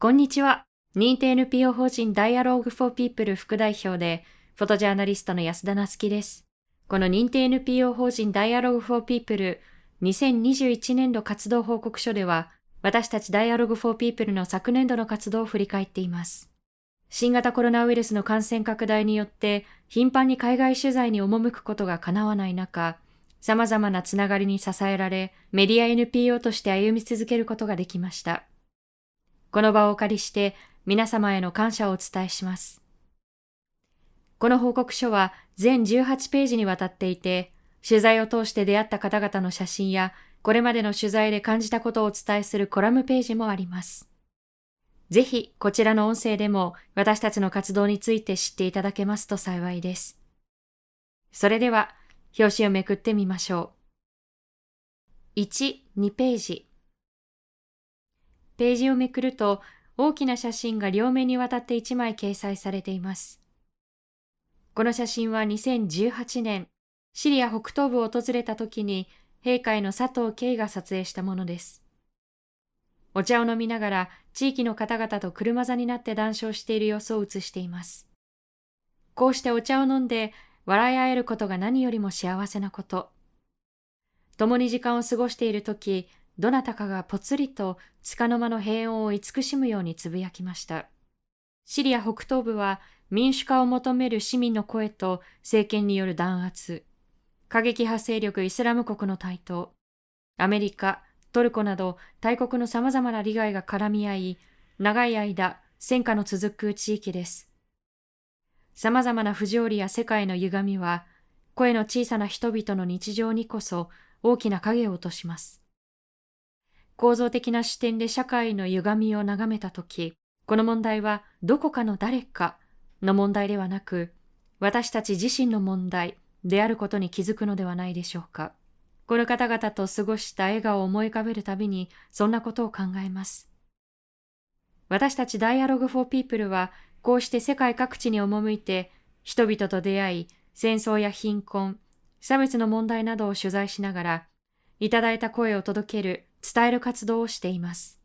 こんにちは。認定 NPO 法人 Dialogue for People 副代表で、フォトジャーナリストの安田なつきです。この認定 NPO 法人 Dialogue for People 2021年度活動報告書では、私たち Dialogue for People の昨年度の活動を振り返っています。新型コロナウイルスの感染拡大によって頻繁に海外取材に赴くことが叶わない中、様々なつながりに支えられ、メディア NPO として歩み続けることができました。この場をお借りして皆様への感謝をお伝えします。この報告書は全18ページにわたっていて、取材を通して出会った方々の写真や、これまでの取材で感じたことをお伝えするコラムページもあります。ぜひ、こちらの音声でも私たちの活動について知っていただけますと幸いです。それでは、表紙をめくってみましょう。1、2ページ。ページをめくると大きな写真が両面にわたって1枚掲載されています。この写真は2018年、シリア北東部を訪れた時に陛下への佐藤慶が撮影したものです。お茶を飲みながら地域の方々と車座になって談笑している様子を映しています。こうしてお茶を飲んで笑い合えることが何よりも幸せなこと。共に時間を過ごしている時、どなたかがぽつりと束の間の平穏を慈しむようにつぶやきました。シリア北東部は民主化を求める市民の声と政権による弾圧、過激派勢力イスラム国の台頭、アメリカ、トルコなど大国の様々な利害が絡み合い、長い間戦火の続く地域です。様々な不条理や世界の歪みは、声の小さな人々の日常にこそ大きな影を落とします。構造的な視点で社会の歪みを眺めたとき、この問題はどこかの誰かの問題ではなく、私たち自身の問題であることに気づくのではないでしょうか。この方々と過ごした笑顔を思い浮かべるたびに、そんなことを考えます。私たち Dialogue for People は、こうして世界各地に赴いて、人々と出会い、戦争や貧困、差別の問題などを取材しながら、いただいた声を届ける伝える活動をしています。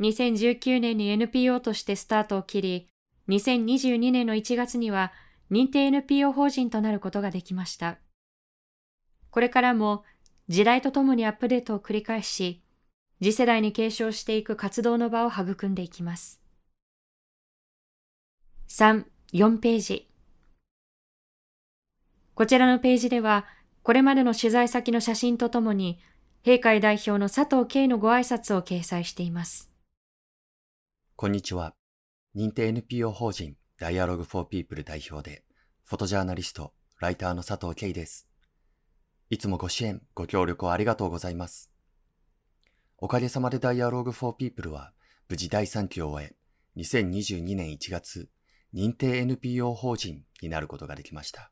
2019年に NPO としてスタートを切り、2022年の1月には認定 NPO 法人となることができました。これからも時代とともにアップデートを繰り返し、次世代に継承していく活動の場を育んでいきます。3、4ページ。こちらのページでは、これまでの取材先の写真とともに、閉会代表の佐藤慶のご挨拶を掲載しています。こんにちは。認定 NPO 法人 Dialogue for People 代表で、フォトジャーナリスト、ライターの佐藤慶です。いつもご支援、ご協力をありがとうございます。おかげさまで Dialogue for People は無事第3期を終え、2022年1月、認定 NPO 法人になることができました。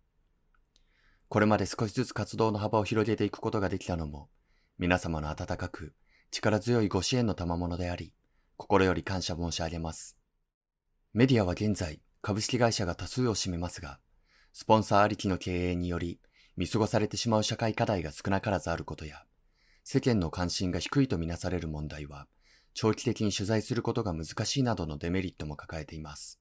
これまで少しずつ活動の幅を広げていくことができたのも、皆様の温かく力強いご支援の賜物であり、心より感謝申し上げます。メディアは現在、株式会社が多数を占めますが、スポンサーありきの経営により、見過ごされてしまう社会課題が少なからずあることや、世間の関心が低いとみなされる問題は、長期的に取材することが難しいなどのデメリットも抱えています。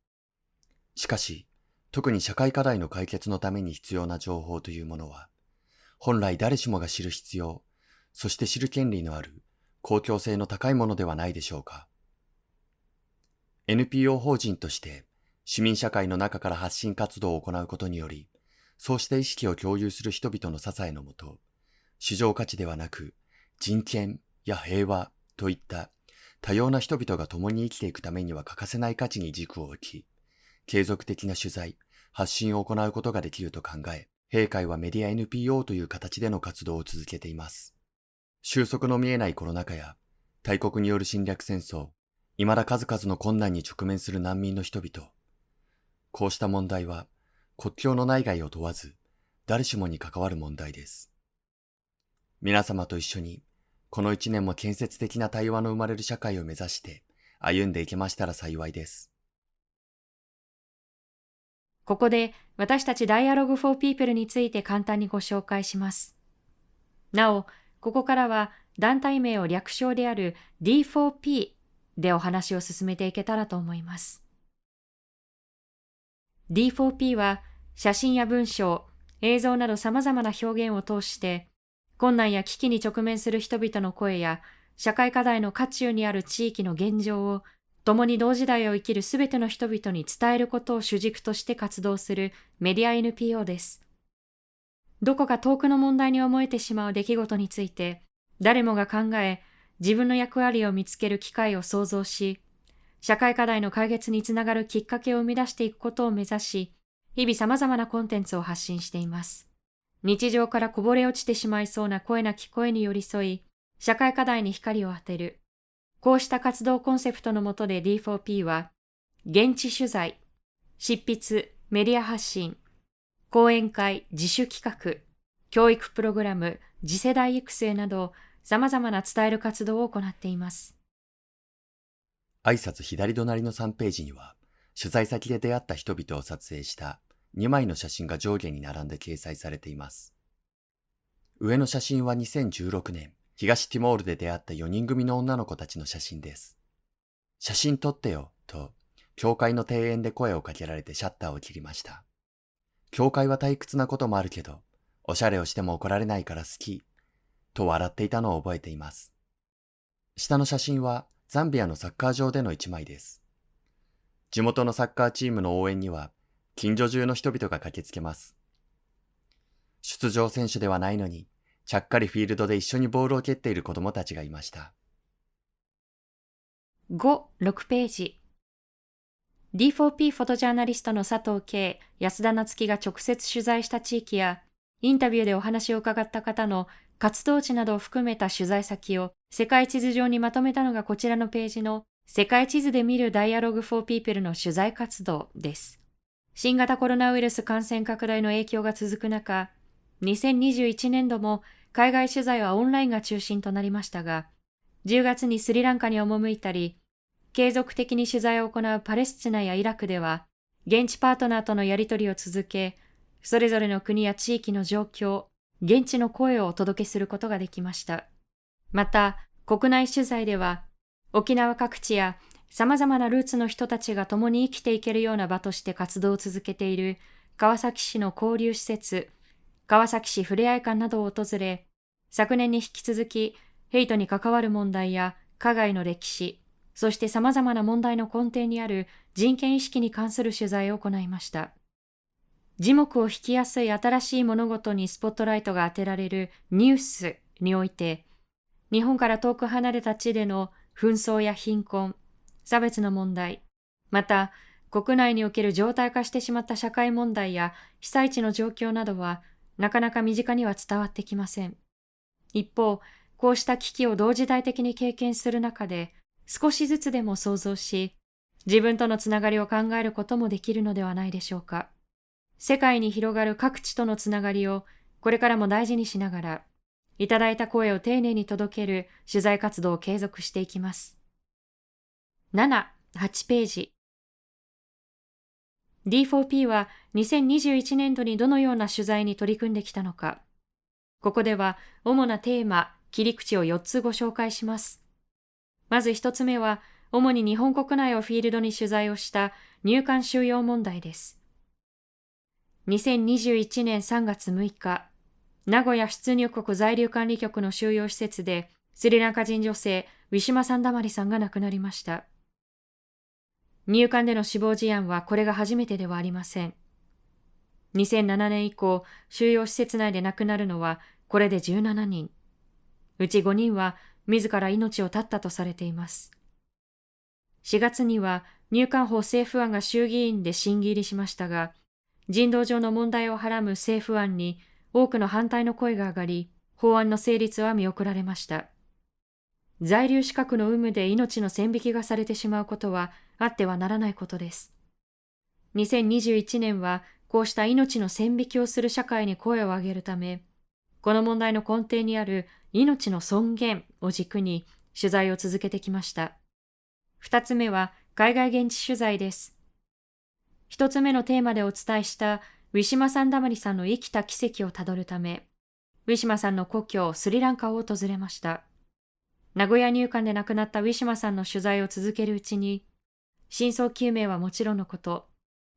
しかし、特に社会課題の解決のために必要な情報というものは、本来誰しもが知る必要、そして知る権利のある公共性の高いものではないでしょうか。NPO 法人として市民社会の中から発信活動を行うことにより、そうした意識を共有する人々の支えのもと、市場価値ではなく人権や平和といった多様な人々が共に生きていくためには欠かせない価値に軸を置き、継続的な取材、発信を行うことができると考え、閉会はメディア NPO という形での活動を続けています。収束の見えないコロナ禍や大国による侵略戦争、未だ数々の困難に直面する難民の人々。こうした問題は国境の内外を問わず誰しもに関わる問題です。皆様と一緒にこの一年も建設的な対話の生まれる社会を目指して歩んでいけましたら幸いです。ここで私たち Dialogue for People について簡単にご紹介します。なお、ここからは団体名を略称である D4P でお話を進めていけたらと思います。D4P は写真や文章、映像など様々な表現を通して困難や危機に直面する人々の声や社会課題の渦中にある地域の現状を共に同時代を生きるすべての人々に伝えることを主軸として活動するメディア NPO です。どこか遠くの問題に思えてしまう出来事について、誰もが考え、自分の役割を見つける機会を創造し、社会課題の解決につながるきっかけを生み出していくことを目指し、日々様々なコンテンツを発信しています。日常からこぼれ落ちてしまいそうな声なき声に寄り添い、社会課題に光を当てる、こうした活動コンセプトのもとで D4P は、現地取材、執筆、メディア発信、講演会、自主企画、教育プログラム、次世代育成など、様々な伝える活動を行っています。挨拶左隣の3ページには、取材先で出会った人々を撮影した2枚の写真が上下に並んで掲載されています。上の写真は2016年、東ティモールで出会った4人組の女の子たちの写真です。写真撮ってよ、と、教会の庭園で声をかけられてシャッターを切りました。教会は退屈なこともあるけど、おしゃれをしても怒られないから好き、と笑っていたのを覚えています。下の写真はザンビアのサッカー場での一枚です。地元のサッカーチームの応援には、近所中の人々が駆けつけます。出場選手ではないのに、ちゃっかりフィールドで一緒にボールを蹴っている子供たちがいました。5、6ページ。D4P フォトジャーナリストの佐藤慶、安田夏樹が直接取材した地域や、インタビューでお話を伺った方の活動地などを含めた取材先を世界地図上にまとめたのがこちらのページの世界地図で見る Dialogue for People の取材活動です。新型コロナウイルス感染拡大の影響が続く中、2021年度も海外取材はオンラインが中心となりましたが、10月にスリランカに赴いたり、継続的に取材を行うパレスチナやイラクでは、現地パートナーとのやり取りを続け、それぞれの国や地域の状況、現地の声をお届けすることができました。また、国内取材では、沖縄各地や様々なルーツの人たちが共に生きていけるような場として活動を続けている川崎市の交流施設、川崎市ふれあい館などを訪れ、昨年に引き続き、ヘイトに関わる問題や加害の歴史、そして様々な問題の根底にある人権意識に関する取材を行いました。字幕を引きやすい新しい物事にスポットライトが当てられるニュースにおいて、日本から遠く離れた地での紛争や貧困、差別の問題、また国内における常態化してしまった社会問題や被災地の状況などはなかなか身近には伝わってきません。一方、こうした危機を同時代的に経験する中で、少しずつでも想像し、自分とのつながりを考えることもできるのではないでしょうか。世界に広がる各地とのつながりをこれからも大事にしながら、いただいた声を丁寧に届ける取材活動を継続していきます。7、8ページ。D4P は2021年度にどのような取材に取り組んできたのか。ここでは主なテーマ、切り口を4つご紹介します。まず1つ目は、主に日本国内をフィールドに取材をした入管収容問題です。2021年3月6日、名古屋出入国在留管理局の収容施設で、スリランカ人女性、ウィシュマ・サンダマリさんが亡くなりました。入管での死亡事案はこれが初めてではありません。2007年以降、収容施設内で亡くなるのはこれで17人。うち5人は自ら命を絶ったとされています。4月には入管法政府案が衆議院で審議入りしましたが、人道上の問題をはらむ政府案に多くの反対の声が上がり、法案の成立は見送られました。在留資格の有無で命の線引きがされてしまうことはあってはならないことです。2021年はこうした命の線引きをする社会に声を上げるため、この問題の根底にある命の尊厳を軸に取材を続けてきました。二つ目は海外現地取材です。一つ目のテーマでお伝えしたウィシュマ・サンダマリさんの生きた奇跡をたどるため、ウィシュマさんの故郷スリランカを訪れました。名古屋入管で亡くなったウィシュマさんの取材を続けるうちに、真相究明はもちろんのこと、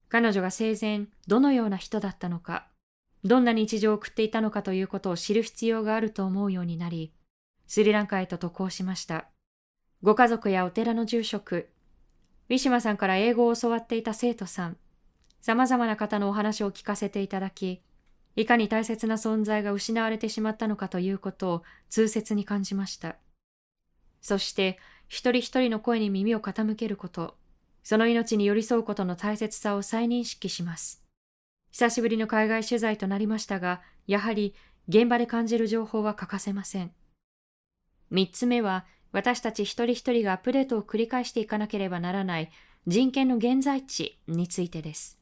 彼女が生前どのような人だったのか、どんな日常を送っていたのかということを知る必要があると思うようになり、スリランカへと渡航しました。ご家族やお寺の住職、ウィシュマさんから英語を教わっていた生徒さん、様々な方のお話を聞かせていただき、いかに大切な存在が失われてしまったのかということを痛切に感じました。そして、一人一人の声に耳を傾けること、その命に寄り添うことの大切さを再認識します。久しぶりの海外取材となりましたが、やはり現場で感じる情報は欠かせません。三つ目は、私たち一人一人がアップデートを繰り返していかなければならない人権の現在地についてです。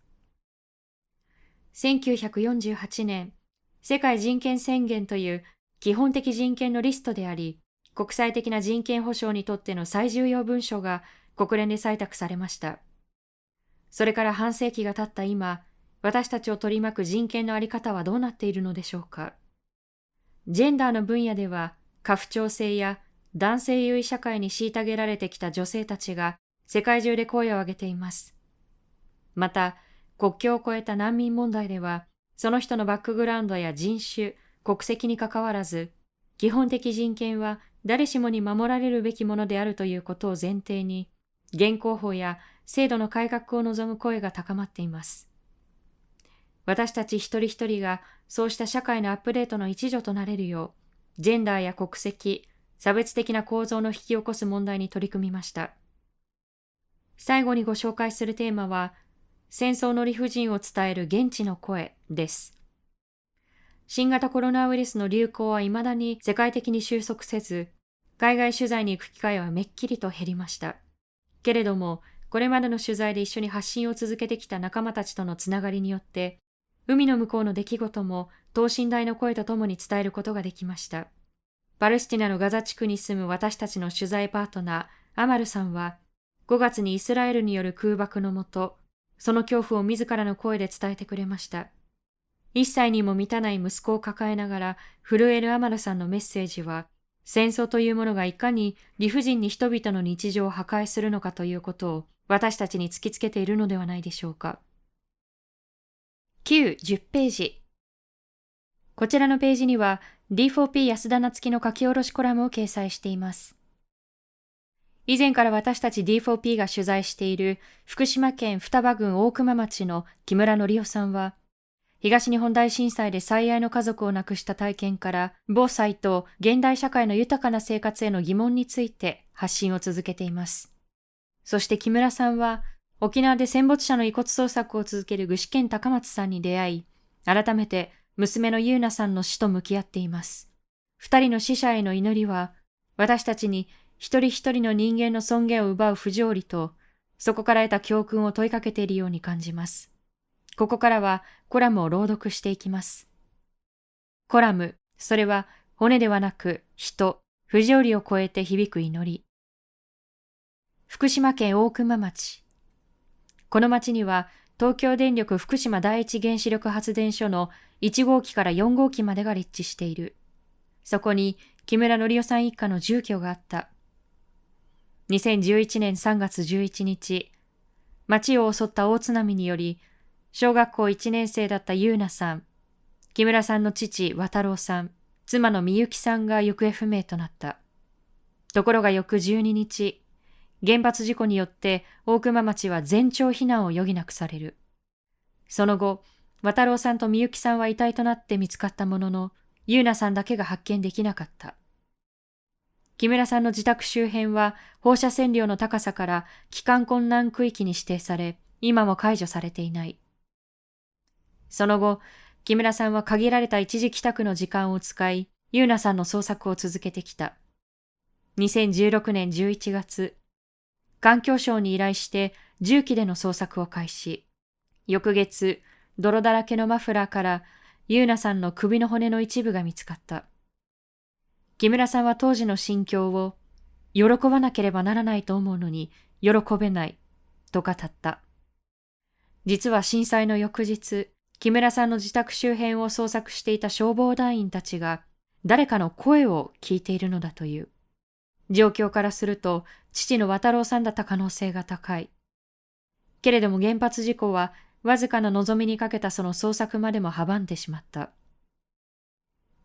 1948年、世界人権宣言という基本的人権のリストであり、国際的な人権保障にとっての最重要文書が国連で採択されました。それから半世紀が経った今、私たちを取り巻く人権のあり方はどうなっているのでしょうか？ジェンダーの分野では、過不調性や男性優位社会に虐げられてきた女性たちが世界中で声を上げています。また、国境を越えた難民問題では、その人のバックグラウンドや人種、国籍にかかわらず、基本的人権は誰しもに守られるべきものであるということを前提に、現行法や制度の改革を望む声が高まっています。私たち一人一人がそうした社会のアップデートの一助となれるよう、ジェンダーや国籍、差別的な構造の引き起こす問題に取り組みました。最後にご紹介するテーマは、戦争の理不尽を伝える現地の声です。新型コロナウイルスの流行は未だに世界的に収束せず、海外取材に行く機会はめっきりと減りました。けれども、これまでの取材で一緒に発信を続けてきた仲間たちとのつながりによって、海の向こうの出来事も等身大の声とともに伝えることができました。パレスチナのガザ地区に住む私たちの取材パートナー、アマルさんは、5月にイスラエルによる空爆のもと、その恐怖を自らの声で伝えてくれました。一歳にも満たない息子を抱えながら震えるアマルさんのメッセージは、戦争というものがいかに理不尽に人々の日常を破壊するのかということを私たちに突きつけているのではないでしょうか。9、10ページ。こちらのページには D4P 安田夏樹の書き下ろしコラムを掲載しています。以前から私たち D4P が取材している福島県双葉郡大熊町の木村則夫さんは、東日本大震災で最愛の家族を亡くした体験から、防災と現代社会の豊かな生活への疑問について発信を続けています。そして木村さんは、沖縄で戦没者の遺骨捜索を続ける具志堅高松さんに出会い、改めて娘の優奈さんの死と向き合っています。二人の死者への祈りは、私たちに一人一人の人間の尊厳を奪う不条理と、そこから得た教訓を問いかけているように感じます。ここからはコラムを朗読していきます。コラム、それは骨ではなく人、不条理を超えて響く祈り。福島県大熊町。この町には東京電力福島第一原子力発電所の1号機から4号機までが立地している。そこに木村則夫さん一家の住居があった。2011年3月11日、町を襲った大津波により小学校1年生だった優奈さん、木村さんの父、渡郎さん、妻のみゆきさんが行方不明となった。ところが翌12日、原発事故によって大熊町は全町避難を余儀なくされる。その後、渡郎さんとみゆきさんは遺体となって見つかったものの、優奈さんだけが発見できなかった。木村さんの自宅周辺は放射線量の高さから帰還困難区域に指定され、今も解除されていない。その後、木村さんは限られた一時帰宅の時間を使い、優奈さんの捜索を続けてきた。2016年11月、環境省に依頼して重機での捜索を開始。翌月、泥だらけのマフラーから優奈さんの首の骨の一部が見つかった。木村さんは当時の心境を、喜ばなければならないと思うのに、喜べない、と語った。実は震災の翌日、木村さんの自宅周辺を捜索していた消防団員たちが誰かの声を聞いているのだという。状況からすると父の渡郎さんだった可能性が高い。けれども原発事故はわずかな望みにかけたその捜索までも阻んでしまった。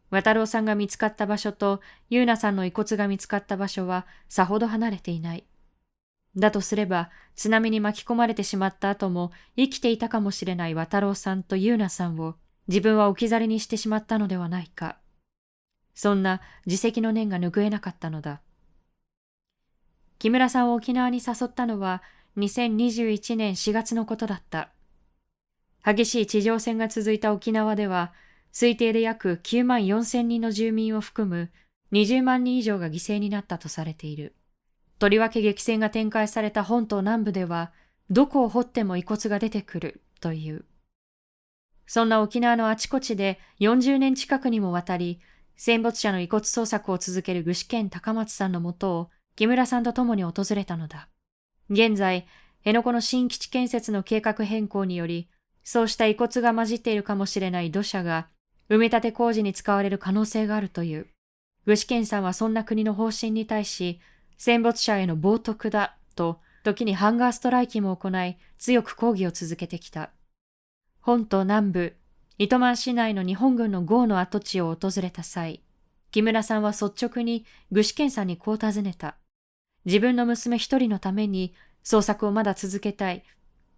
渡郎さんが見つかった場所と優奈さんの遺骨が見つかった場所はさほど離れていない。だとすれば、津波に巻き込まれてしまった後も生きていたかもしれない渡郎さんと優奈さんを自分は置き去りにしてしまったのではないか。そんな自責の念が拭えなかったのだ。木村さんを沖縄に誘ったのは2021年4月のことだった。激しい地上戦が続いた沖縄では、推定で約9万4千人の住民を含む20万人以上が犠牲になったとされている。とりわけ激戦が展開された本島南部では、どこを掘っても遺骨が出てくるという。そんな沖縄のあちこちで40年近くにもわたり、戦没者の遺骨捜索を続ける具志堅高松さんのもとを木村さんと共に訪れたのだ。現在、辺野古の新基地建設の計画変更により、そうした遺骨が混じっているかもしれない土砂が埋め立て工事に使われる可能性があるという。具志堅さんはそんな国の方針に対し、戦没者への冒涜だと、時にハンガーストライキも行い、強く抗議を続けてきた。本島南部、糸満市内の日本軍の壕の跡地を訪れた際、木村さんは率直に具志堅さんにこう尋ねた。自分の娘一人のために捜索をまだ続けたい。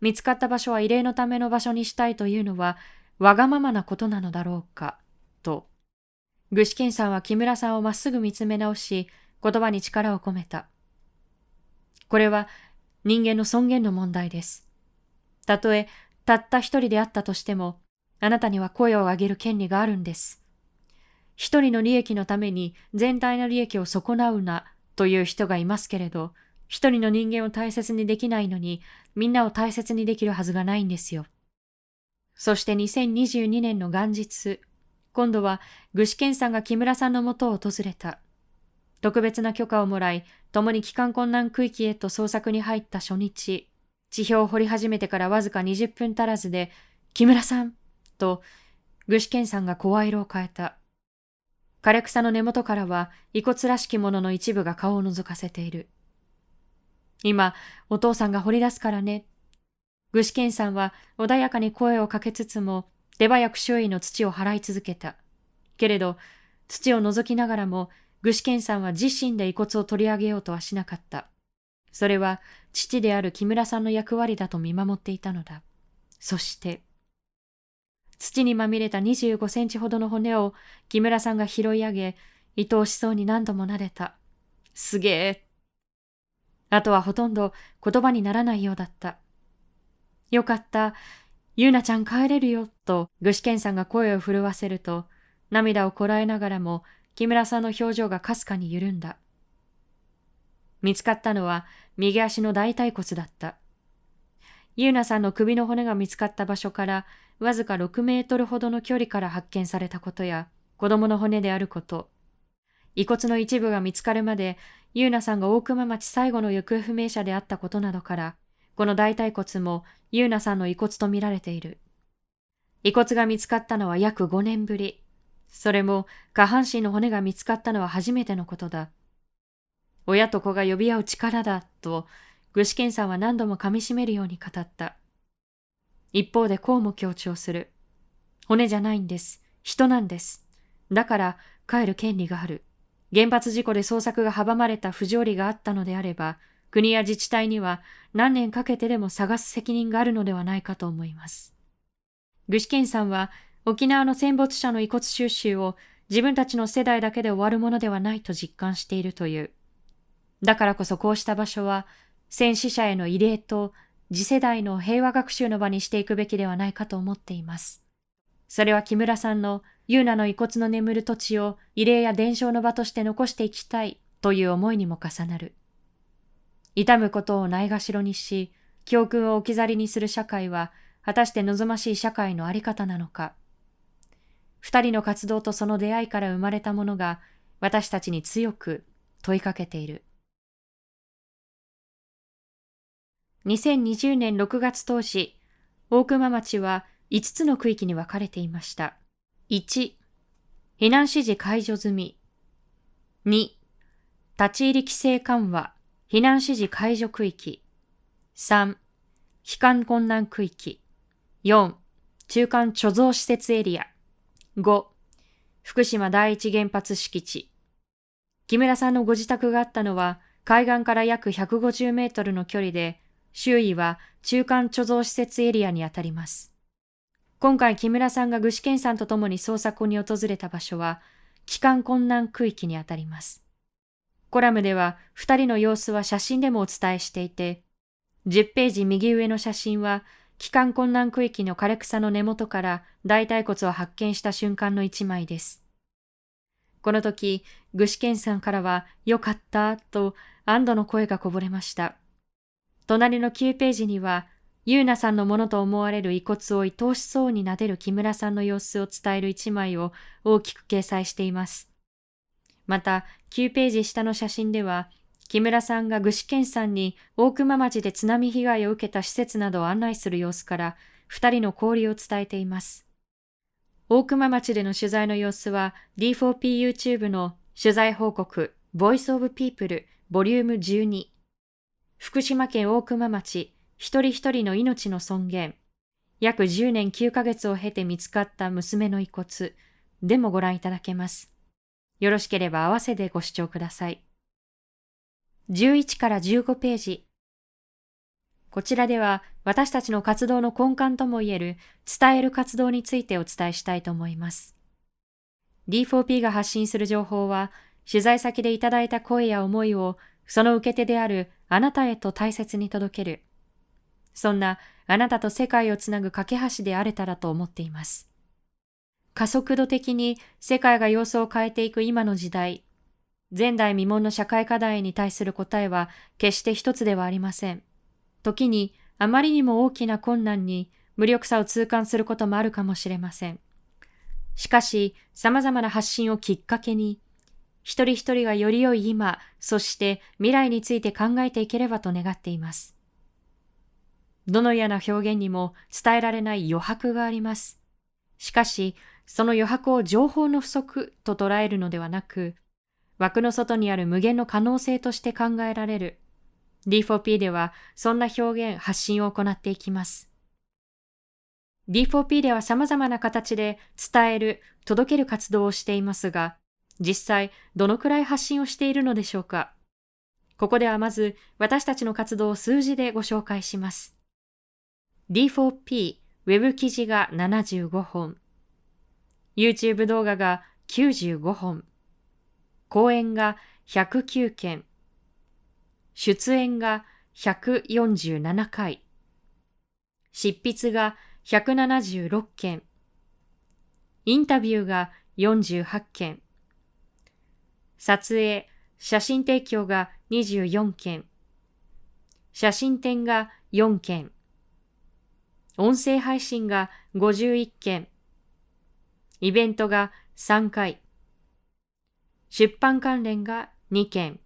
見つかった場所は慰霊のための場所にしたいというのはわがままなことなのだろうか、と。具志堅さんは木村さんをまっすぐ見つめ直し、言葉に力を込めた。これは人間の尊厳の問題です。たとえたった一人であったとしても、あなたには声を上げる権利があるんです。一人の利益のために全体の利益を損なうなという人がいますけれど、一人の人間を大切にできないのに、みんなを大切にできるはずがないんですよ。そして2022年の元日、今度は具志堅さんが木村さんのもとを訪れた。特別な許可をもらい、共に帰還困難区域へと捜索に入った初日、地表を掘り始めてからわずか20分足らずで、木村さんと、具志堅さんが声色を変えた。枯れ草の根元からは遺骨らしきものの一部が顔を覗かせている。今、お父さんが掘り出すからね。具志堅さんは穏やかに声をかけつつも、手早く周囲の土を払い続けた。けれど、土を覗きながらも、具志堅さんは自身で遺骨を取り上げようとはしなかった。それは、父である木村さんの役割だと見守っていたのだ。そして、土にまみれた25センチほどの骨を木村さんが拾い上げ、愛おしそうに何度も撫でた。すげえ。あとはほとんど言葉にならないようだった。よかった。ゆうなちゃん帰れるよ、と具志堅さんが声を震わせると、涙をこらえながらも木村さんの表情がかすかに緩んだ。見つかったのは右足の大腿骨だった。ゆうなさんの首の骨が見つかった場所からわずか6メートルほどの距離から発見されたことや、子供の骨であること、遺骨の一部が見つかるまで、ゆうなさんが大熊町最後の行方不明者であったことなどから、この大腿骨もゆうなさんの遺骨とみられている。遺骨が見つかったのは約5年ぶり。それも下半身の骨が見つかったのは初めてのことだ。親と子が呼び合う力だ、と具志堅さんは何度も噛みしめるように語った。一方でこうも強調する。骨じゃないんです。人なんです。だから帰る権利がある。原発事故で捜索が阻まれた不条理があったのであれば、国や自治体には何年かけてでも探す責任があるのではないかと思います。具志堅さんは沖縄の戦没者の遺骨収集を自分たちの世代だけで終わるものではないと実感しているという。だからこそこうした場所は戦死者への慰霊と次世代の平和学習の場にしていくべきではないかと思っています。それは木村さんのユーナの遺骨の眠る土地を慰霊や伝承の場として残していきたいという思いにも重なる。痛むことをないがしろにし、教訓を置き去りにする社会は、果たして望ましい社会のあり方なのか。二人の活動とその出会いから生まれたものが、私たちに強く問いかけている。2020年6月当時、大熊町は5つの区域に分かれていました。1、避難指示解除済み。2、立ち入り規制緩和、避難指示解除区域。3、帰還困難区域。4、中間貯蔵施設エリア。5、福島第一原発敷地。木村さんのご自宅があったのは、海岸から約150メートルの距離で、周囲は中間貯蔵施設エリアにあたります。今回木村さんが具志堅さんと共に捜索に訪れた場所は、帰還困難区域にあたります。コラムでは二人の様子は写真でもお伝えしていて、10ページ右上の写真は、帰還困難区域の枯れ草の根元から大腿骨を発見した瞬間の一枚です。この時、具志堅さんからは、よかった、と安堵の声がこぼれました。隣の9ページには、ゆうなさんのものと思われる遺骨を愛おしそうに撫でる木村さんの様子を伝える一枚を大きく掲載しています。また、9ページ下の写真では、木村さんが具志堅さんに大熊町で津波被害を受けた施設などを案内する様子から、二人の交流を伝えています。大熊町での取材の様子は D4PYouTube の取材報告 Voice of People ボリューム12福島県大熊町一人一人の命の尊厳約10年9ヶ月を経て見つかった娘の遺骨でもご覧いただけます。よろしければ合わせてご視聴ください。11から15ページこちらでは私たちの活動の根幹ともいえる伝える活動についてお伝えしたいと思います。D4P が発信する情報は取材先でいただいた声や思いをその受け手であるあなたへと大切に届ける。そんなあなたと世界をつなぐ架け橋であれたらと思っています。加速度的に世界が様子を変えていく今の時代、前代未聞の社会課題に対する答えは決して一つではありません。時にあまりにも大きな困難に無力さを痛感することもあるかもしれません。しかし、様々な発信をきっかけに、一人一人がより良い今、そして未来について考えていければと願っています。どのような表現にも伝えられない余白があります。しかし、その余白を情報の不足と捉えるのではなく、枠の外にある無限の可能性として考えられる D4P ではそんな表現、発信を行っていきます。D4P では様々な形で伝える、届ける活動をしていますが、実際どのくらい発信をしているのでしょうか？ここではまず私たちの活動を数字でご紹介します。D4P ウェブ記事が75本、YouTube 動画が95本、講演が109件、出演が147回、執筆が176件、インタビューが48件、撮影、写真提供が24件、写真展が4件、音声配信が51件、イベントが3回、出版関連が2件、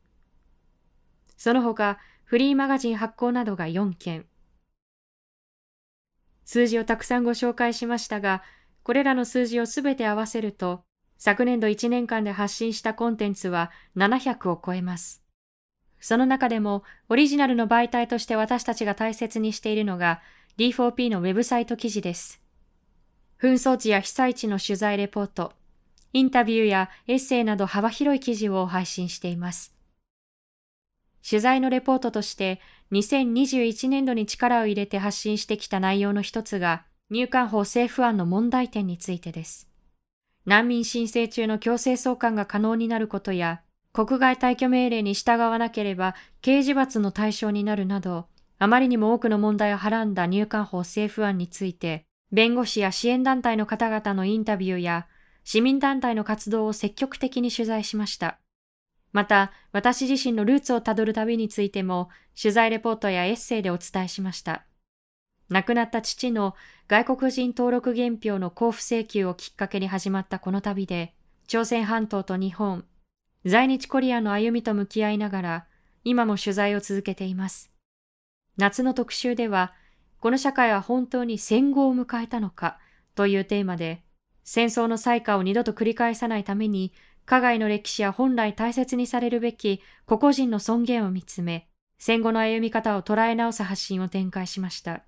その他、フリーマガジン発行などが4件。数字をたくさんご紹介しましたが、これらの数字をすべて合わせると、昨年度1年間で発信したコンテンツは700を超えます。その中でも、オリジナルの媒体として私たちが大切にしているのが、D4P のウェブサイト記事です。紛争地や被災地の取材レポート、インタビューやエッセイなど幅広い記事を配信しています。取材のレポートとして2021年度に力を入れて発信してきた内容の一つが入管法政府案の問題点についてです。難民申請中の強制送還が可能になることや国外退去命令に従わなければ刑事罰の対象になるなどあまりにも多くの問題をはらんだ入管法政府案について弁護士や支援団体の方々のインタビューや市民団体の活動を積極的に取材しました。また、私自身のルーツをたどる旅についても、取材レポートやエッセイでお伝えしました。亡くなった父の外国人登録原票の交付請求をきっかけに始まったこの旅で、朝鮮半島と日本、在日コリアの歩みと向き合いながら、今も取材を続けています。夏の特集では、この社会は本当に戦後を迎えたのかというテーマで、戦争の災禍を二度と繰り返さないために加害の歴史や本来大切にされるべき個々人の尊厳を見つめ、戦後の歩み方を捉え直す発信を展開しました。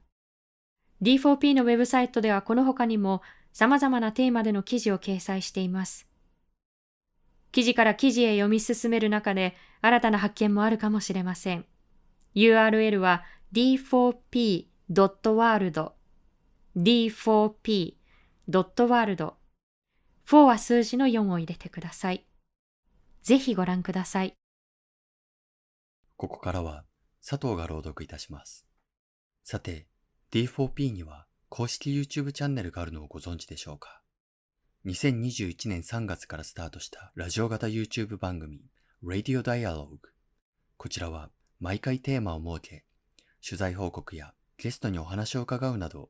D4P のウェブサイトではこの他にも様々なテーマでの記事を掲載しています。記事から記事へ読み進める中で新たな発見もあるかもしれません。URL は d4p.world d4p.world 4は数字の4を入れてください。ぜひご覧ください。ここからは佐藤が朗読いたします。さて、D4P には公式 YouTube チャンネルがあるのをご存知でしょうか？2021年3月からスタートしたラジオ型 YouTube 番組 Radio Dialogue こちらは毎回テーマを設け取材報告やゲストにお話を伺うなど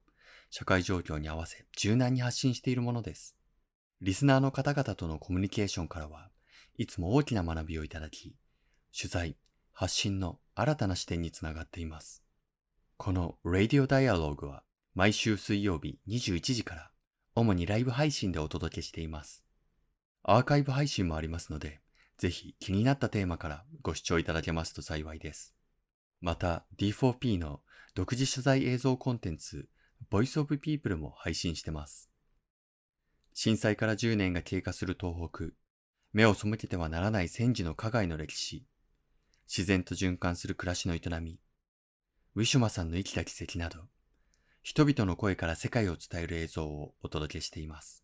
社会状況に合わせ柔軟に発信しているものです。リスナーの方々とのコミュニケーションからはいつも大きな学びをいただき取材、発信の新たな視点につながっています。この Radio Dialogue は毎週水曜日21時から主にライブ配信でお届けしています。アーカイブ配信もありますので、ぜひ気になったテーマからご視聴いただけますと幸いです。また D4P の独自取材映像コンテンツ Voice of People も配信してます。震災から10年が経過する東北、目を背けてはならない戦時の加害の歴史、自然と循環する暮らしの営み、ウィシュマさんの生きた奇跡など、人々の声から世界を伝える映像をお届けしています。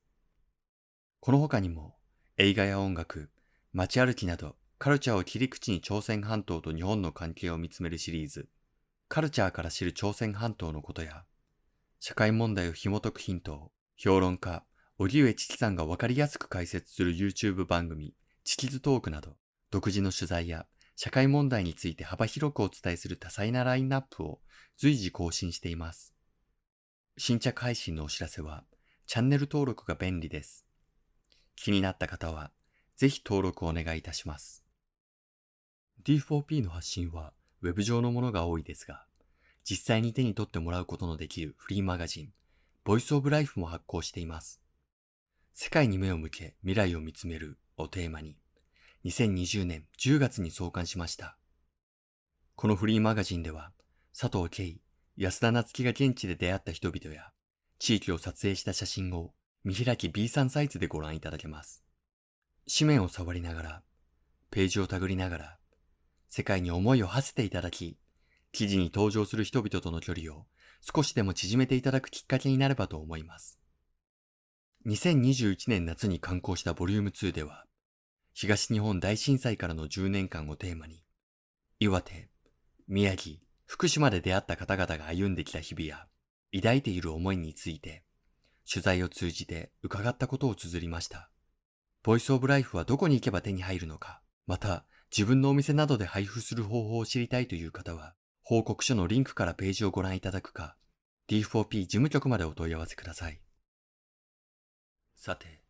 この他にも、映画や音楽、街歩きなど、カルチャーを切り口に朝鮮半島と日本の関係を見つめるシリーズ、カルチャーから知る朝鮮半島のことや、社会問題を紐解くヒントを、評論家、荻上チキさんがわかりやすく解説する YouTube 番組、チキズトークなど、独自の取材や社会問題について幅広くお伝えする多彩なラインナップを随時更新しています。新着配信のお知らせは、チャンネル登録が便利です。気になった方は、ぜひ登録をお願いいたします。D4P の発信は Web 上のものが多いですが、実際に手に取ってもらうことのできるフリーマガジン、Voice of Life も発行しています。世界に目を向け未来を見つめるをテーマに、2020年10月に創刊しました。このフリーマガジンでは、佐藤慶、安田夏樹が現地で出会った人々や、地域を撮影した写真を見開き B3 サイズでご覧いただけます。紙面を触りながら、ページをたぐりながら、世界に思いを馳せていただき、記事に登場する人々との距離を少しでも縮めていただくきっかけになればと思います。2021年夏に刊行したボリューム2では、東日本大震災からの10年間をテーマに、岩手、宮城、福島で出会った方々が歩んできた日々や、抱いている思いについて、取材を通じて伺ったことを綴りました。ボイスオブライフはどこに行けば手に入るのか、また自分のお店などで配布する方法を知りたいという方は、報告書のリンクからページをご覧いただくか、D4P 事務局までお問い合わせください。さて、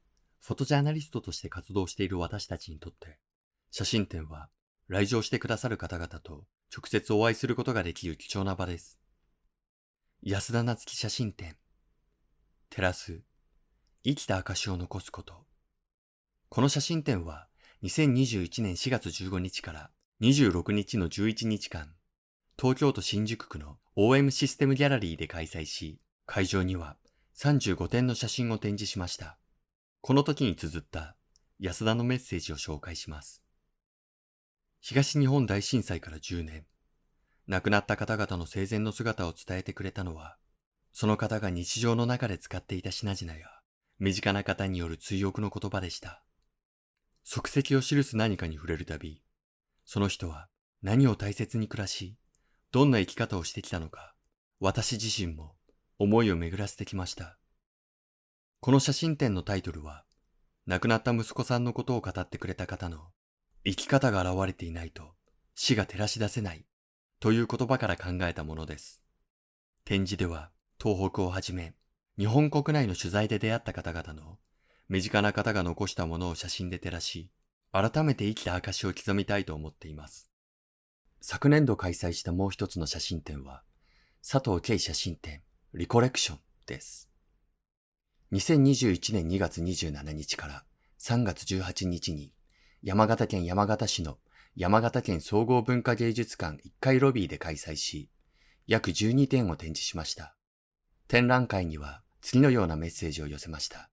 フォトジャーナリストとして活動している私たちにとって、写真展は来場してくださる方々と直接お会いすることができる貴重な場です。安田夏樹写真展。照らす。生きた証を残すこと。この写真展は2021年4月15日から26日の11日間、東京都新宿区の OM システムギャラリーで開催し、会場には35点の写真を展示しました。この時に綴った安田のメッセージを紹介します。東日本大震災から10年、亡くなった方々の生前の姿を伝えてくれたのは、その方が日常の中で使っていた品々や、身近な方による追憶の言葉でした。足跡を記す何かに触れるたび、その人は何を大切に暮らし、どんな生き方をしてきたのか、私自身も思いを巡らせてきました。この写真展のタイトルは、亡くなった息子さんのことを語ってくれた方の、生き方が現れていないと死が照らし出せないという言葉から考えたものです。展示では、東北をはじめ、日本国内の取材で出会った方々の身近な方が残したものを写真で照らし、改めて生きた証を刻みたいと思っています。昨年度開催したもう一つの写真展は、佐藤慶写真展リコレクションです。2021年2月27日から3月18日に山形県山形市の山形県総合文化芸術館1階ロビーで開催し、約12点を展示しました。展覧会には次のようなメッセージを寄せました。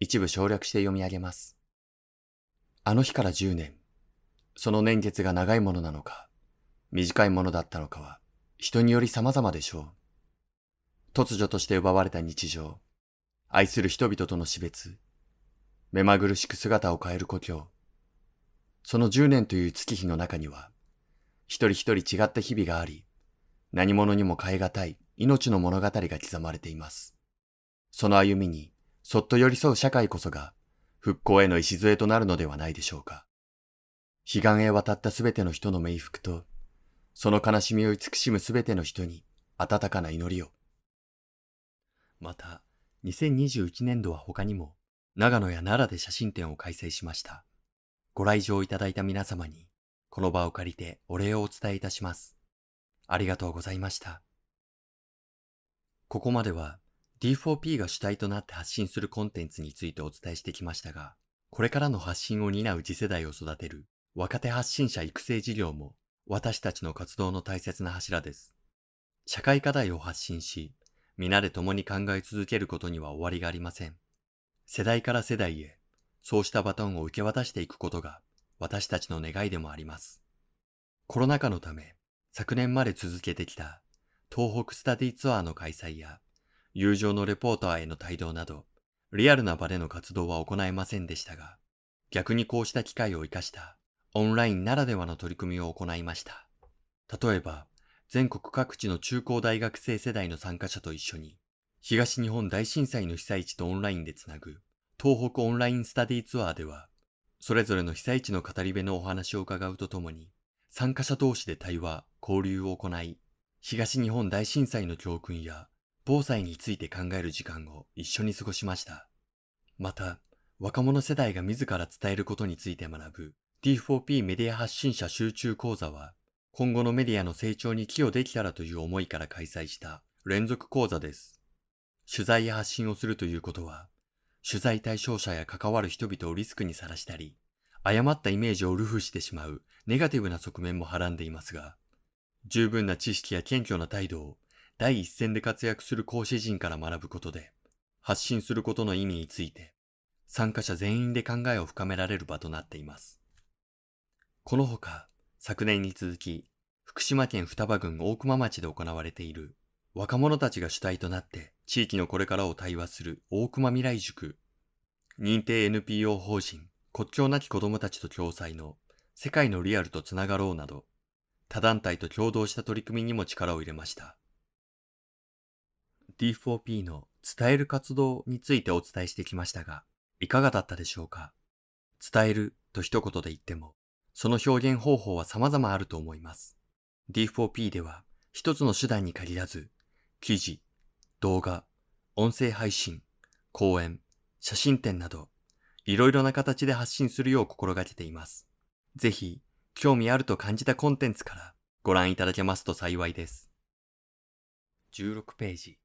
一部省略して読み上げます。あの日から10年、その年月が長いものなのか、短いものだったのかは、人により様々でしょう。突如として奪われた日常、愛する人々との死別、目まぐるしく姿を変える故郷。その10年という月日の中には、一人一人違った日々があり、何者にも変え難い命の物語が刻まれています。その歩みに、そっと寄り添う社会こそが、復興への礎となるのではないでしょうか。彼岸へ渡ったすべての人の冥福と、その悲しみを慈しむすべての人に温かな祈りを。また、2021年度は他にも、長野や奈良で写真展を開催しました。ご来場いただいた皆様に、この場を借りてお礼をお伝えいたします。ありがとうございました。ここまでは D4P が主体となって発信するコンテンツについてお伝えしてきましたが、これからの発信を担う次世代を育てる若手発信者育成事業も私たちの活動の大切な柱です。社会課題を発信し、皆で共に考え続けることには終わりがありません。世代から世代へ、そうしたバトンを受け渡していくことが私たちの願いでもあります。コロナ禍のため、昨年まで続けてきた東北スタディツアーの開催や、友情のレポーターへの帯同など、リアルな場での活動は行えませんでしたが、逆にこうした機会を活かしたオンラインならではの取り組みを行いました。例えば、全国各地の中高大学生世代の参加者と一緒に、東日本大震災の被災地とオンラインでつなぐ東北オンラインスタディツアーでは、それぞれの被災地の語り部のお話を伺うとともに、参加者同士で対話、交流を行い、東日本大震災の教訓や防災について考える時間を一緒に過ごしました。また、若者世代が自ら伝えることについて学ぶ D4P メディア発信者集中講座は、今後のメディアの成長に寄与できたらという思いから開催した連続講座です。取材や発信をするということは、取材対象者や関わる人々をリスクにさらしたり、誤ったイメージをルフしてしまうネガティブな側面もはらんでいますが、十分な知識や謙虚な態度を第一線で活躍する講師陣から学ぶことで、発信することの意味について、参加者全員で考えを深められる場となっています。このほか、昨年に続き、福島県双葉郡大熊町で行われている若者たちが主体となって地域のこれからを対話する大熊未来塾、認定 NPO 法人国境なき子供たちと共催の世界のリアルとつながろうなど、他団体と共同した取り組みにも力を入れました。D4P の伝える活動についてお伝えしてきましたが、いかがだったでしょうか？伝えると一言で言っても、その表現方法は様々あると思います。D4P では一つの手段に限らず、記事、動画、音声配信、講演、写真展など、いろいろな形で発信するよう心がけています。ぜひ、興味あると感じたコンテンツからご覧いただけますと幸いです。16ページ。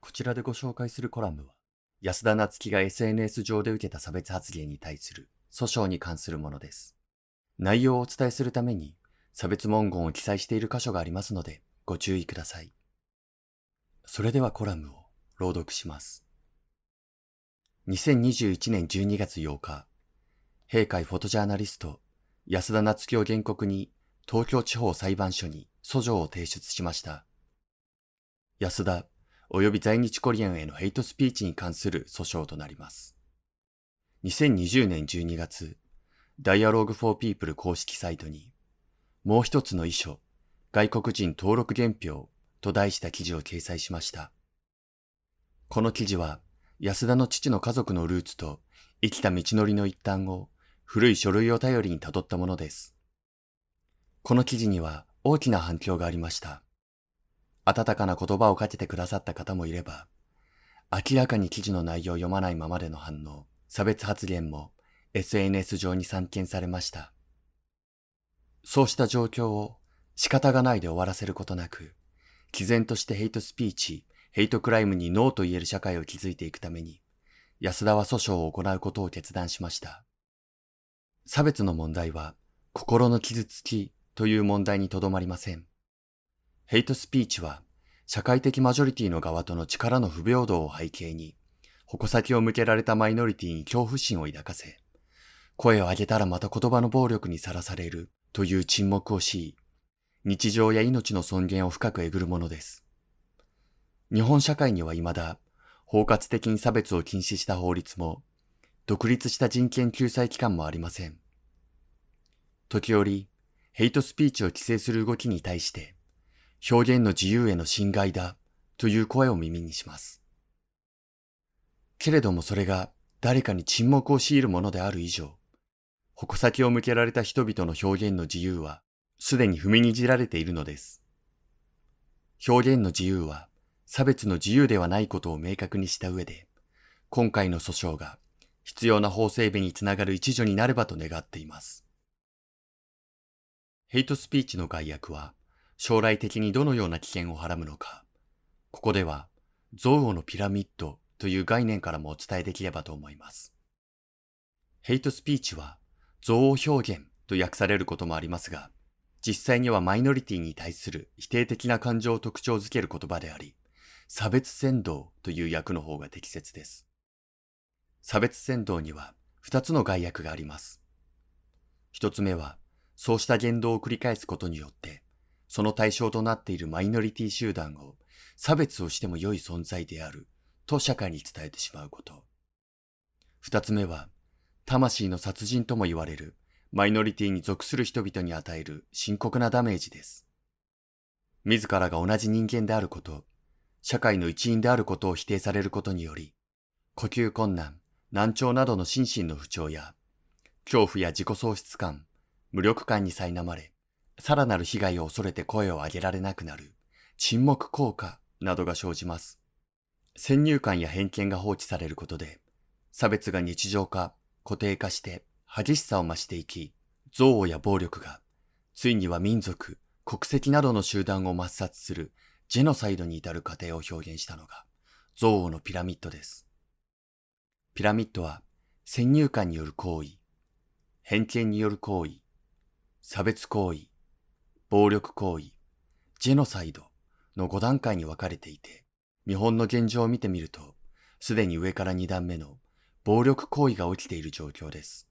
こちらでご紹介するコラムは、安田夏樹が SNS 上で受けた差別発言に対する訴訟に関するものです。内容をお伝えするために差別文言を記載している箇所がありますのでご注意ください。それではコラムを朗読します。2021年12月8日、閉会フォトジャーナリスト安田夏樹を原告に東京地方裁判所に訴状を提出しました。安田及び在日コリアンへのヘイトスピーチに関する訴訟となります。2020年12月、Dialogue for People 公式サイトに、もう一つの遺書、外国人登録原票と題した記事を掲載しました。この記事は、安田の父の家族のルーツと生きた道のりの一端を古い書類を頼りに辿ったものです。この記事には大きな反響がありました。温かな言葉をかけてくださった方もいれば、明らかに記事の内容を読まないままでの反応、差別発言も SNS 上に散見されました。そうした状況を仕方がないで終わらせることなく、毅然としてヘイトスピーチ、ヘイトクライムにノーと言える社会を築いていくために、安田は訴訟を行うことを決断しました。差別の問題は心の傷つきという問題にとどまりません。ヘイトスピーチは社会的マジョリティの側との力の不平等を背景に、矛先を向けられたマイノリティに恐怖心を抱かせ、声を上げたらまた言葉の暴力にさらされるという沈黙を強い、日常や命の尊厳を深くえぐるものです。日本社会には未だ、包括的に差別を禁止した法律も、独立した人権救済機関もありません。時折、ヘイトスピーチを規制する動きに対して、表現の自由への侵害だという声を耳にします。けれどもそれが誰かに沈黙を強いるものである以上、矛先を向けられた人々の表現の自由はすでに踏みにじられているのです。表現の自由は差別の自由ではないことを明確にした上で、今回の訴訟が必要な法整備につながる一助になればと願っています。ヘイトスピーチの概約は将来的にどのような危険をはらむのか、ここでは憎悪のピラミッドという概念からもお伝えできればと思います。ヘイトスピーチは憎悪表現と訳されることもありますが、実際にはマイノリティに対する否定的な感情を特徴づける言葉であり、差別扇動という訳の方が適切です。差別扇動には二つの概訳があります。一つ目は、そうした言動を繰り返すことによって、その対象となっているマイノリティ集団を差別をしても良い存在であると社会に伝えてしまうこと。二つ目は、魂の殺人とも言われるマイノリティに属する人々に与える深刻なダメージです。自らが同じ人間であること、社会の一員であることを否定されることにより、呼吸困難、難聴などの心身の不調や、恐怖や自己喪失感、無力感に苛まれ、さらなる被害を恐れて声を上げられなくなる、沈黙効果などが生じます。先入観や偏見が放置されることで、差別が日常化、固定化して激しさを増していき、憎悪や暴力が、ついには民族、国籍などの集団を抹殺するジェノサイドに至る過程を表現したのが、憎悪のピラミッドです。ピラミッドは、先入観による行為、偏見による行為、差別行為、暴力行為、ジェノサイドの5段階に分かれていて、日本の現状を見てみると、すでに上から2段目の暴力行為が起きている状況です。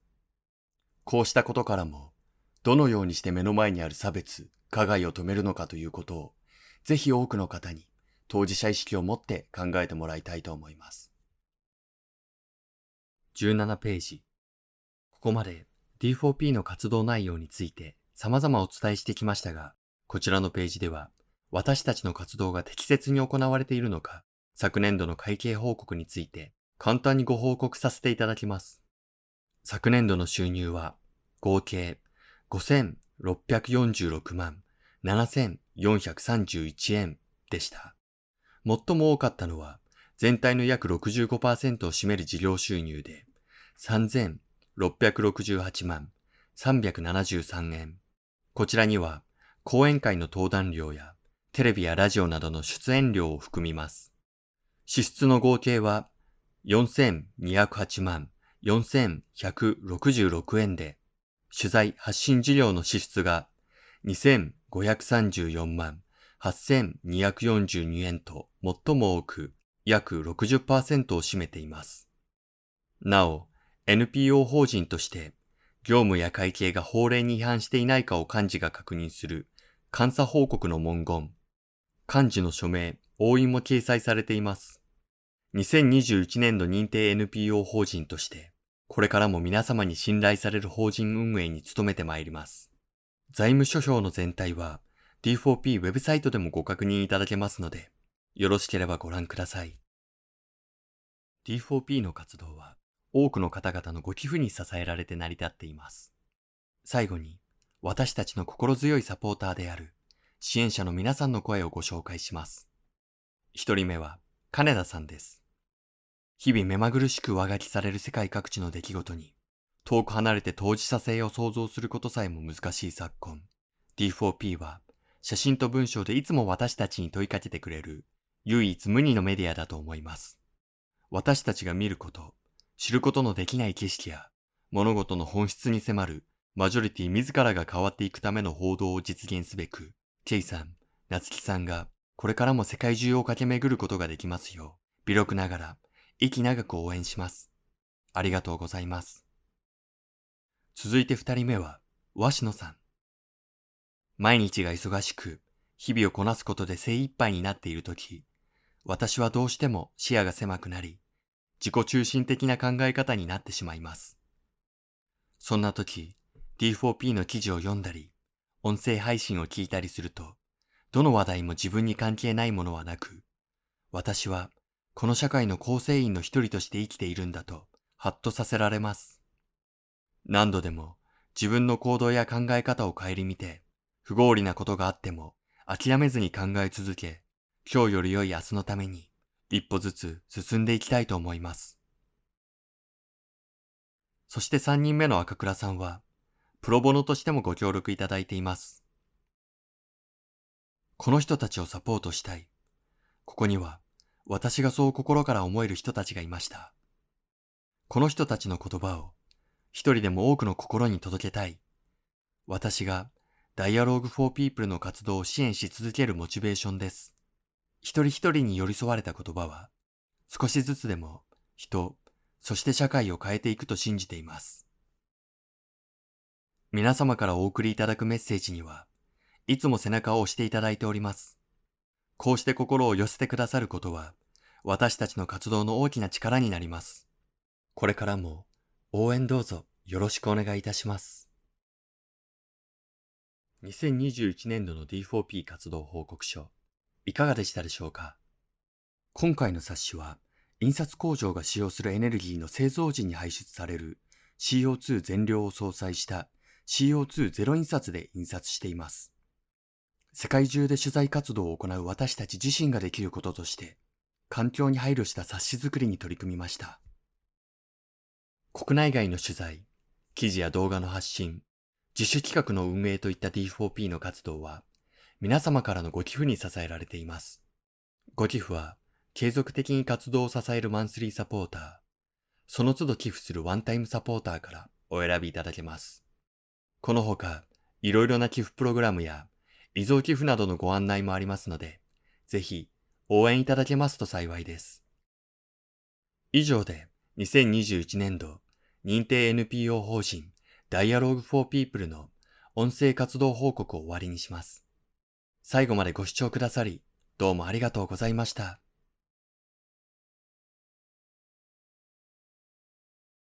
こうしたことからも、どのようにして目の前にある差別、加害を止めるのかということを、ぜひ多くの方に当事者意識を持って考えてもらいたいと思います。17ページ。ここまで D4P の活動内容について様々お伝えしてきましたが、こちらのページでは、私たちの活動が適切に行われているのか、昨年度の会計報告について簡単にご報告させていただきます。昨年度の収入は合計5646万7431円でした。最も多かったのは全体の約65%を占める事業収入で3668万373円。こちらには、講演会の登壇料や、テレビやラジオなどの出演料を含みます。支出の合計は、4208万4166円で、取材発信事業の支出が2534万8242円と最も多く、約60%を占めています。なお、NPO 法人として業務や会計が法令に違反していないかを幹事が確認する監査報告の文言、幹事の署名、押印も掲載されています。2021年度認定 NPO 法人として、これからも皆様に信頼される法人運営に努めてまいります。財務諸表の全体は D4P ウェブサイトでもご確認いただけますので、よろしければご覧ください。D4P の活動は多くの方々のご寄付に支えられて成り立っています。最後に、私たちの心強いサポーターである支援者の皆さんの声をご紹介します。一人目は、金田さんです。日々目まぐるしく上書きされる世界各地の出来事に、遠く離れて当事者性を想像することさえも難しい昨今、D4P は、写真と文章でいつも私たちに問いかけてくれる、唯一無二のメディアだと思います。私たちが見ること、知ることのできない景色や物事の本質に迫るマジョリティ自らが変わっていくための報道を実現すべく、ケイさん、ナツキさんがこれからも世界中を駆け巡ることができますよう、微力ながら息長く応援します。ありがとうございます。続いて二人目は、鷲野さん。毎日が忙しく、日々をこなすことで精一杯になっているとき、私はどうしても視野が狭くなり、自己中心的な考え方になってしまいます。そんな時、D4P の記事を読んだり、音声配信を聞いたりすると、どの話題も自分に関係ないものはなく、私はこの社会の構成員の一人として生きているんだと、ハッとさせられます。何度でも自分の行動や考え方を顧みて、不合理なことがあっても諦めずに考え続け、今日より良い明日のために一歩ずつ進んでいきたいと思います。そして三人目の赤倉さんは、プロボノとしてもご協力いただいています。この人たちをサポートしたい。ここには、私がそう心から思える人たちがいました。この人たちの言葉を、一人でも多くの心に届けたい。私が、ダイアローグフォーピープルの活動を支援し続けるモチベーションです。一人一人に寄り添われた言葉は、少しずつでも人、そして社会を変えていくと信じています。皆様からお送りいただくメッセージには、いつも背中を押していただいております。こうして心を寄せてくださることは、私たちの活動の大きな力になります。これからも応援どうぞよろしくお願いいたします。2021年度の D4P 活動報告書、いかがでしたでしょうか？今回の冊子は、印刷工場が使用するエネルギーの製造時に排出される CO2 全量を相殺した CO2 ゼロ印刷で印刷しています。世界中で取材活動を行う私たち自身ができることとして、環境に配慮した冊子作りに取り組みました。国内外の取材、記事や動画の発信、自主企画の運営といった D4P の活動は、皆様からのご寄付に支えられています。ご寄付は、継続的に活動を支えるマンスリーサポーター、その都度寄付するワンタイムサポーターからお選びいただけます。このほか、いろいろな寄付プログラムや遺贈寄付などのご案内もありますので、ぜひ応援いただけますと幸いです。以上で2021年度認定 NPO 法人 Dialogue for People の音声活動報告を終わりにします。最後までご視聴くださり、どうもありがとうございました。